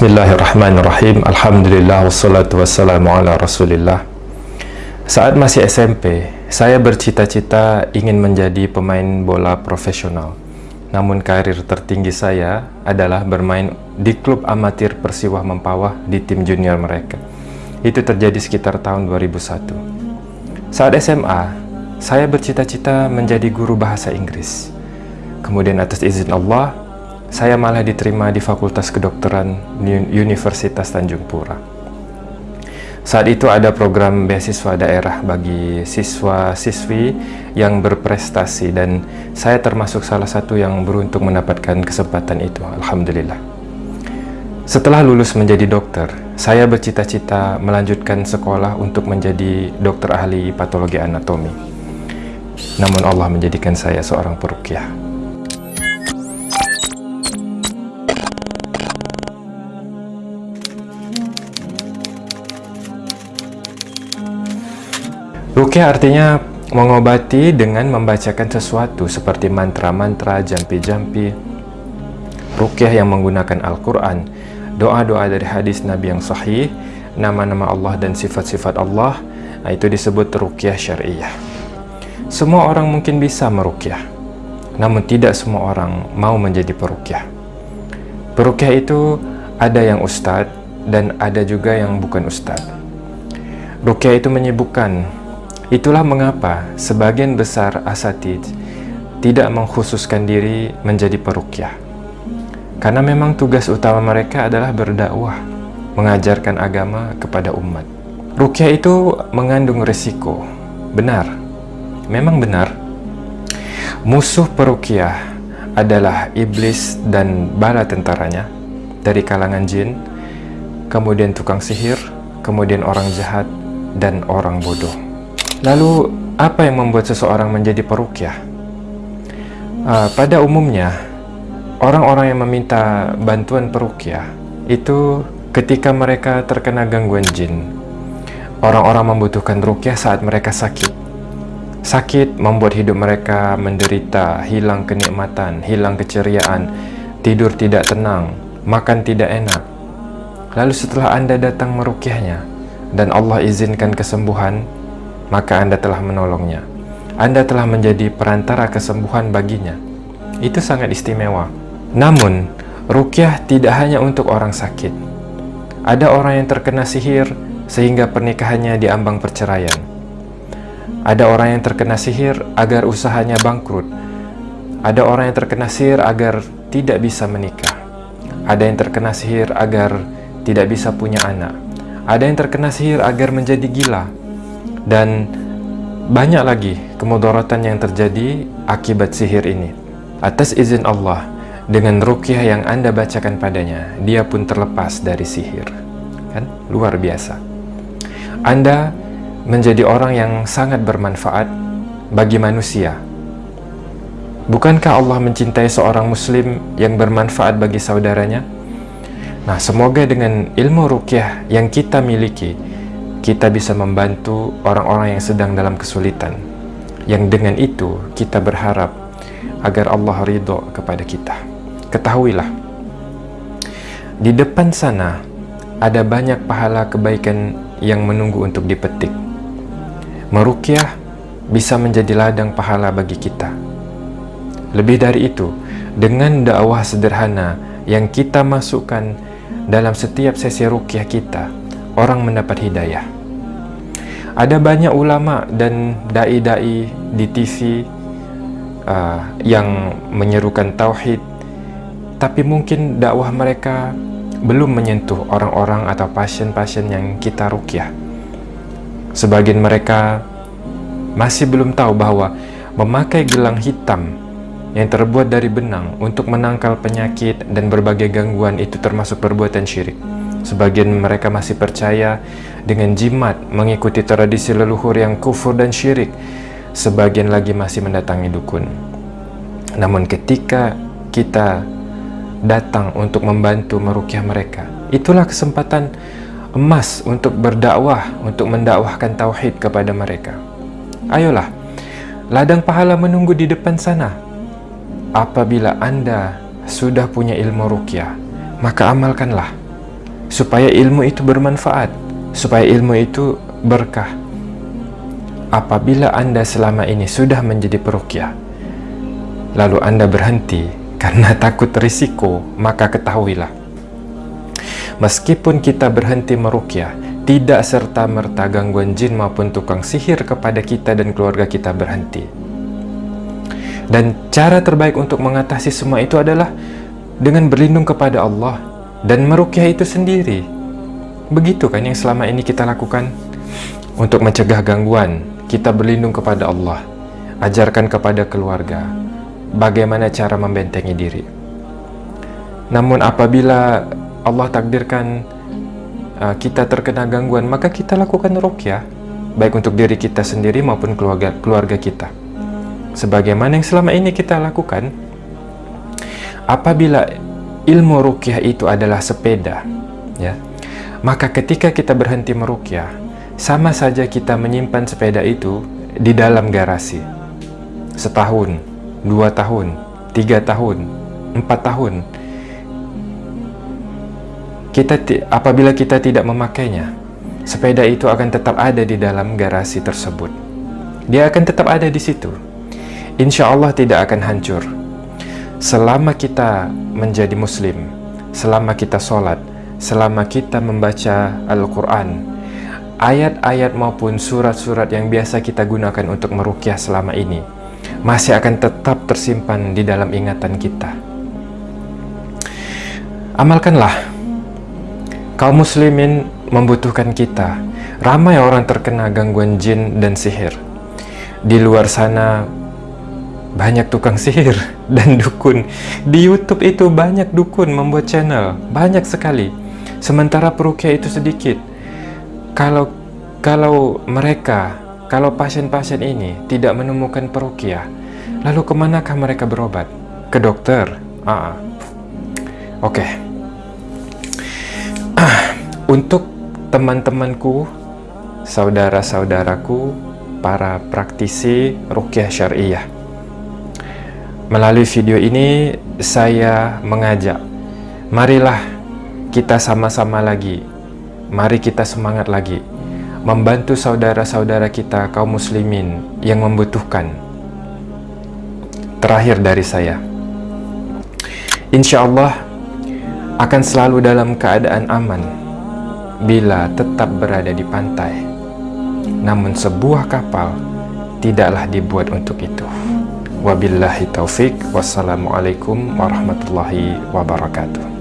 Bismillahirrahmanirrahim. Alhamdulillah wassalatu wassalamu ala rasulillah. Saat masih SMP, saya bercita-cita ingin menjadi pemain bola profesional. Namun karir tertinggi saya adalah bermain di klub amatir Persiwah Mempawah di tim junior mereka. Itu terjadi sekitar tahun 2001 Saat SMA, saya bercita-cita menjadi guru bahasa Inggris. Kemudian atas izin Allah, saya malah diterima di Fakultas Kedokteran Universitas Tanjung Pura. Saat itu ada program beasiswa daerah bagi siswa-siswi yang berprestasi dan saya termasuk salah satu yang beruntung mendapatkan kesempatan itu, Alhamdulillah. Setelah lulus menjadi dokter, saya bercita-cita melanjutkan sekolah untuk menjadi dokter ahli patologi anatomi. Namun Allah menjadikan saya seorang perukiah. Rukyah artinya mengobati dengan membacakan sesuatu seperti mantra-mantra, jampi-jampi. Rukyah yang menggunakan Al-Quran, doa-doa dari hadis Nabi yang sahih, nama-nama Allah dan sifat-sifat Allah, nah itu disebut rukyah syariah. Semua orang mungkin bisa merukyah, namun tidak semua orang mau menjadi perukyah. Perukyah itu ada yang ustadz dan ada juga yang bukan ustadz. Rukyah itu menyibukkan Itulah mengapa sebagian besar asatid tidak mengkhususkan diri menjadi perukyah. Karena memang tugas utama mereka adalah berdakwah, mengajarkan agama kepada umat. Rukyah itu mengandung resiko. Benar. Memang benar. Musuh perukyah adalah iblis dan bala tentaranya dari kalangan jin, kemudian tukang sihir, kemudian orang jahat, dan orang bodoh. Lalu, apa yang membuat seseorang menjadi perukyah? Uh, pada umumnya, orang-orang yang meminta bantuan perukyah itu ketika mereka terkena gangguan jin. Orang-orang membutuhkan rukyah saat mereka sakit. Sakit membuat hidup mereka menderita, hilang kenikmatan, hilang keceriaan, tidur tidak tenang, makan tidak enak. Lalu setelah Anda datang merukyahnya dan Allah izinkan kesembuhan, maka Anda telah menolongnya. Anda telah menjadi perantara kesembuhan baginya. Itu sangat istimewa. Namun, rukyah tidak hanya untuk orang sakit. Ada orang yang terkena sihir sehingga pernikahannya diambang perceraian. Ada orang yang terkena sihir agar usahanya bangkrut. Ada orang yang terkena sihir agar tidak bisa menikah. Ada yang terkena sihir agar tidak bisa punya anak. Ada yang terkena sihir agar menjadi gila dan banyak lagi kemudaratan yang terjadi akibat sihir ini. Atas izin Allah, dengan rukyah yang Anda bacakan padanya, dia pun terlepas dari sihir. Kan? Luar biasa. Anda menjadi orang yang sangat bermanfaat bagi manusia. Bukankah Allah mencintai seorang muslim yang bermanfaat bagi saudaranya? Nah, semoga dengan ilmu rukyah yang kita miliki, kita bisa membantu orang-orang yang sedang dalam kesulitan. Yang dengan itu kita berharap agar Allah ridho kepada kita. Ketahuilah di depan sana ada banyak pahala kebaikan yang menunggu untuk dipetik. Merukyah bisa menjadi ladang pahala bagi kita. Lebih dari itu dengan dakwah sederhana yang kita masukkan dalam setiap sesi rukyah kita orang mendapat hidayah. Ada banyak ulama dan dai-dai di TV uh, yang menyerukan tauhid, tapi mungkin dakwah mereka belum menyentuh orang-orang atau pasien-pasien yang kita rukyah. Sebagian mereka masih belum tahu bahwa memakai gelang hitam yang terbuat dari benang untuk menangkal penyakit dan berbagai gangguan itu termasuk perbuatan syirik. Sebagian mereka masih percaya dengan jimat mengikuti tradisi leluhur yang kufur dan syirik. Sebagian lagi masih mendatangi dukun. Namun ketika kita datang untuk membantu merukyah mereka, itulah kesempatan emas untuk berdakwah, untuk mendakwahkan tauhid kepada mereka. Ayolah, ladang pahala menunggu di depan sana. Apabila Anda sudah punya ilmu rukyah, maka amalkanlah supaya ilmu itu bermanfaat, supaya ilmu itu berkah. Apabila Anda selama ini sudah menjadi perukyah, lalu Anda berhenti karena takut risiko, maka ketahuilah. Meskipun kita berhenti merukyah, tidak serta-merta gangguan jin maupun tukang sihir kepada kita dan keluarga kita berhenti. Dan cara terbaik untuk mengatasi semua itu adalah dengan berlindung kepada Allah dan merukyah itu sendiri. Begitu kan yang selama ini kita lakukan untuk mencegah gangguan, kita berlindung kepada Allah, ajarkan kepada keluarga bagaimana cara membentengi diri. Namun apabila Allah takdirkan uh, kita terkena gangguan, maka kita lakukan rukyah, baik untuk diri kita sendiri maupun keluarga keluarga kita. Sebagaimana yang selama ini kita lakukan, apabila ilmu rukyah itu adalah sepeda, ya, maka ketika kita berhenti merukyah, sama saja kita menyimpan sepeda itu di dalam garasi. Setahun, dua tahun, tiga tahun, empat tahun. Kita apabila kita tidak memakainya, sepeda itu akan tetap ada di dalam garasi tersebut. Dia akan tetap ada di situ. Insya Allah tidak akan hancur. Selama kita menjadi muslim, selama kita sholat, selama kita membaca Al-Quran, ayat-ayat maupun surat-surat yang biasa kita gunakan untuk merukyah selama ini masih akan tetap tersimpan di dalam ingatan kita. Amalkanlah. Kaum muslimin membutuhkan kita. Ramai orang terkena gangguan jin dan sihir. Di luar sana banyak tukang sihir dan dukun. Di YouTube itu banyak dukun membuat channel, banyak sekali. Sementara perukia itu sedikit kalau kalau mereka, kalau pasien-pasien ini tidak menemukan perukiah, lalu ke manakah mereka berobat? Ke dokter? Ah, oke. Okay. Untuk teman-temanku, saudara-saudaraku, para praktisi rukyah syariah. Melalui video ini, saya mengajak, marilah kita sama-sama lagi mari kita semangat lagi membantu saudara-saudara kita kaum muslimin yang membutuhkan. Terakhir dari saya, insya Allah akan selalu dalam keadaan aman bila tetap berada di pantai. Namun sebuah kapal tidaklah dibuat untuk itu. Wabillahi taufik. Wassalamualaikum warahmatullahi wabarakatuh.